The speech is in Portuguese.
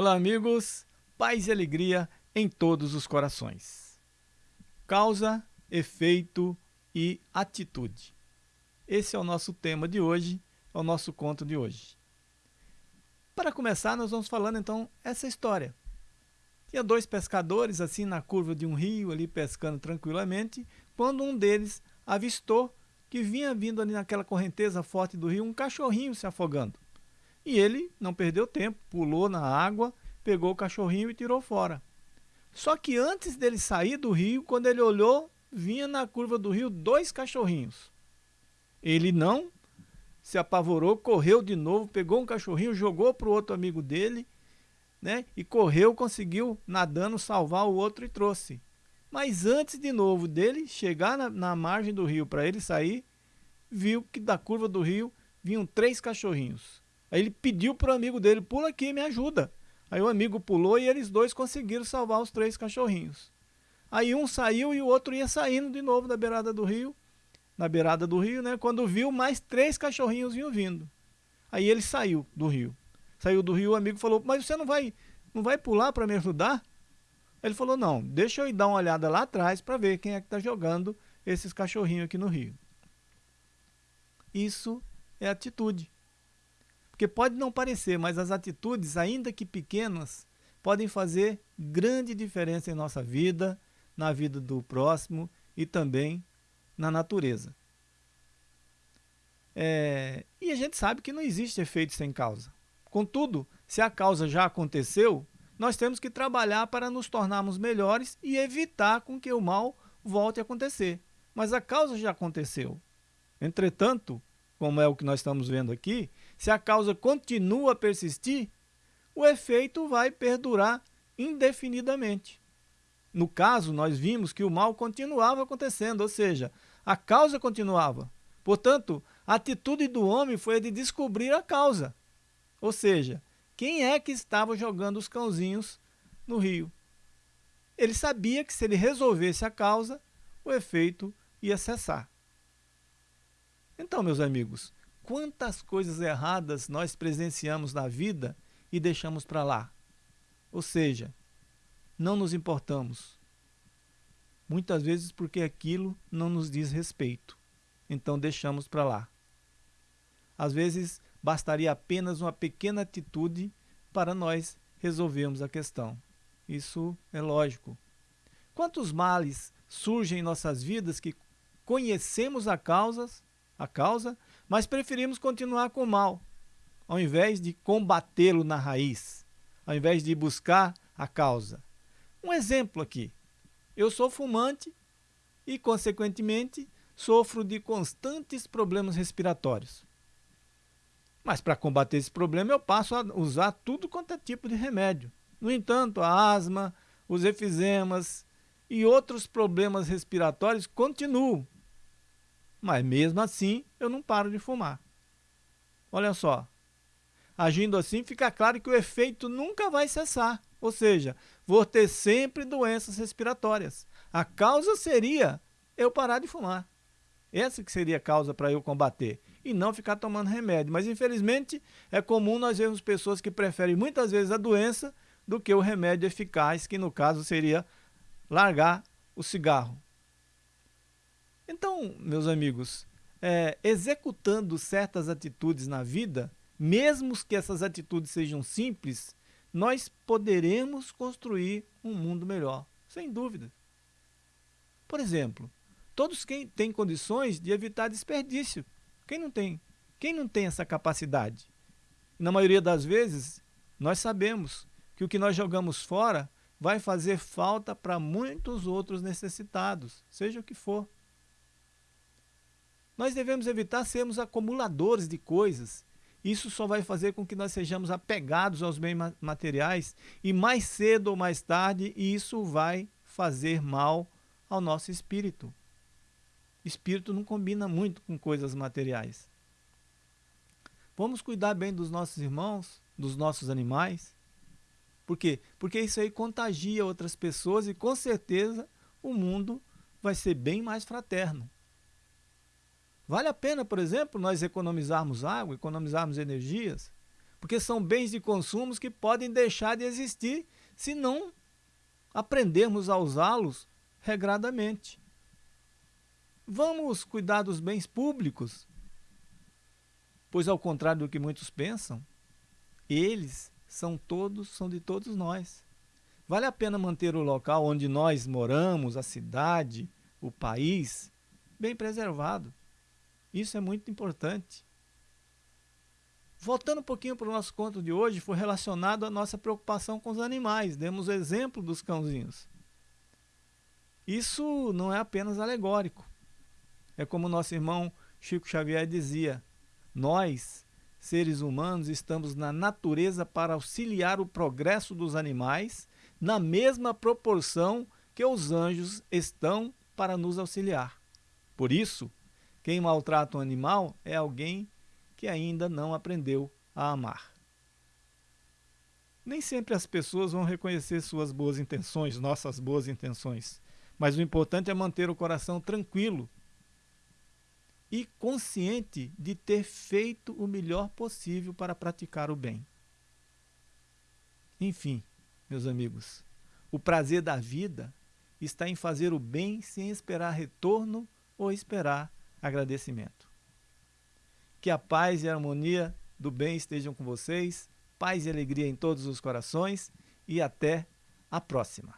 Olá, amigos. Paz e alegria em todos os corações. Causa, efeito e atitude. Esse é o nosso tema de hoje, é o nosso conto de hoje. Para começar, nós vamos falando então essa história. Tinha dois pescadores assim na curva de um rio, ali pescando tranquilamente, quando um deles avistou que vinha vindo ali naquela correnteza forte do rio um cachorrinho se afogando. E ele não perdeu tempo, pulou na água, pegou o cachorrinho e tirou fora. Só que antes dele sair do rio, quando ele olhou, vinha na curva do rio dois cachorrinhos. Ele não se apavorou, correu de novo, pegou um cachorrinho, jogou para o outro amigo dele, né? E correu, conseguiu nadando salvar o outro e trouxe. Mas antes de novo dele chegar na, na margem do rio para ele sair, viu que da curva do rio vinham três cachorrinhos. Aí ele pediu para o amigo dele, pula aqui, me ajuda. Aí o amigo pulou e eles dois conseguiram salvar os três cachorrinhos. Aí um saiu e o outro ia saindo de novo da beirada do rio, na beirada do rio, né? Quando viu, mais três cachorrinhos vinham vindo. Aí ele saiu do rio. Saiu do rio, o amigo falou, mas você não vai, não vai pular para me ajudar? Ele falou, não, deixa eu ir dar uma olhada lá atrás para ver quem é que está jogando esses cachorrinhos aqui no rio. Isso é atitude. Porque pode não parecer, mas as atitudes, ainda que pequenas, podem fazer grande diferença em nossa vida, na vida do próximo e também na natureza. É, e a gente sabe que não existe efeito sem causa. Contudo, se a causa já aconteceu, nós temos que trabalhar para nos tornarmos melhores e evitar com que o mal volte a acontecer. Mas a causa já aconteceu. Entretanto, como é o que nós estamos vendo aqui, se a causa continua a persistir, o efeito vai perdurar indefinidamente. No caso, nós vimos que o mal continuava acontecendo, ou seja, a causa continuava. Portanto, a atitude do homem foi a de descobrir a causa. Ou seja, quem é que estava jogando os cãozinhos no rio? Ele sabia que se ele resolvesse a causa, o efeito ia cessar. Então, meus amigos, quantas coisas erradas nós presenciamos na vida e deixamos para lá? Ou seja, não nos importamos. Muitas vezes porque aquilo não nos diz respeito. Então deixamos para lá. Às vezes bastaria apenas uma pequena atitude para nós resolvermos a questão. Isso é lógico. Quantos males surgem em nossas vidas que conhecemos a causas a causa, mas preferimos continuar com o mal, ao invés de combatê-lo na raiz, ao invés de buscar a causa. Um exemplo aqui. Eu sou fumante e, consequentemente, sofro de constantes problemas respiratórios. Mas para combater esse problema eu passo a usar tudo quanto é tipo de remédio. No entanto, a asma, os efizemas e outros problemas respiratórios continuam mas mesmo assim eu não paro de fumar. Olha só, agindo assim fica claro que o efeito nunca vai cessar, ou seja, vou ter sempre doenças respiratórias. A causa seria eu parar de fumar. Essa que seria a causa para eu combater e não ficar tomando remédio. Mas infelizmente é comum nós vermos pessoas que preferem muitas vezes a doença do que o remédio eficaz, que no caso seria largar o cigarro. Então, meus amigos, é, executando certas atitudes na vida, mesmo que essas atitudes sejam simples, nós poderemos construir um mundo melhor, sem dúvida. Por exemplo, todos quem têm condições de evitar desperdício. Quem não tem? Quem não tem essa capacidade? Na maioria das vezes, nós sabemos que o que nós jogamos fora vai fazer falta para muitos outros necessitados, seja o que for. Nós devemos evitar sermos acumuladores de coisas. Isso só vai fazer com que nós sejamos apegados aos bens materiais e mais cedo ou mais tarde isso vai fazer mal ao nosso espírito. Espírito não combina muito com coisas materiais. Vamos cuidar bem dos nossos irmãos, dos nossos animais. Por quê? Porque isso aí contagia outras pessoas e com certeza o mundo vai ser bem mais fraterno. Vale a pena, por exemplo, nós economizarmos água, economizarmos energias? porque são bens de consumo que podem deixar de existir se não aprendermos a usá-los regradamente. Vamos cuidar dos bens públicos, pois ao contrário do que muitos pensam, eles são todos, são de todos nós. Vale a pena manter o local onde nós moramos, a cidade, o país, bem preservado. Isso é muito importante. Voltando um pouquinho para o nosso conto de hoje, foi relacionado à nossa preocupação com os animais. Demos o exemplo dos cãozinhos. Isso não é apenas alegórico. É como nosso irmão Chico Xavier dizia: nós, seres humanos, estamos na natureza para auxiliar o progresso dos animais na mesma proporção que os anjos estão para nos auxiliar. Por isso, quem maltrata um animal é alguém que ainda não aprendeu a amar. Nem sempre as pessoas vão reconhecer suas boas intenções, nossas boas intenções, mas o importante é manter o coração tranquilo e consciente de ter feito o melhor possível para praticar o bem. Enfim, meus amigos, o prazer da vida está em fazer o bem sem esperar retorno ou esperar agradecimento. Que a paz e a harmonia do bem estejam com vocês, paz e alegria em todos os corações e até a próxima.